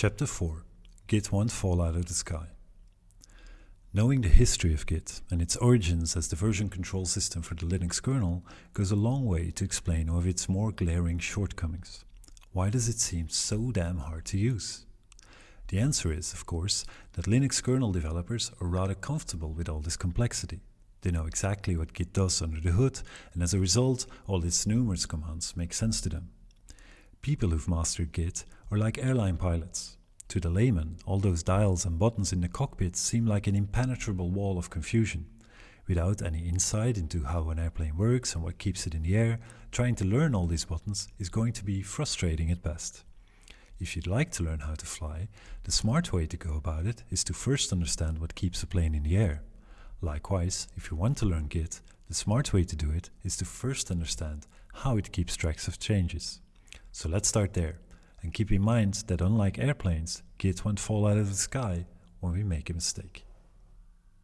Chapter 4 Git won't fall out of the sky. Knowing the history of Git and its origins as the version control system for the Linux kernel goes a long way to explain one of its more glaring shortcomings. Why does it seem so damn hard to use? The answer is, of course, that Linux kernel developers are rather comfortable with all this complexity. They know exactly what Git does under the hood, and as a result, all its numerous commands make sense to them. People who've mastered Git are like airline pilots. To the layman, all those dials and buttons in the cockpit seem like an impenetrable wall of confusion. Without any insight into how an airplane works and what keeps it in the air, trying to learn all these buttons is going to be frustrating at best. If you'd like to learn how to fly, the smart way to go about it is to first understand what keeps a plane in the air. Likewise, if you want to learn Git, the smart way to do it is to first understand how it keeps tracks of changes. So let's start there, and keep in mind that unlike airplanes, Git won't fall out of the sky when we make a mistake.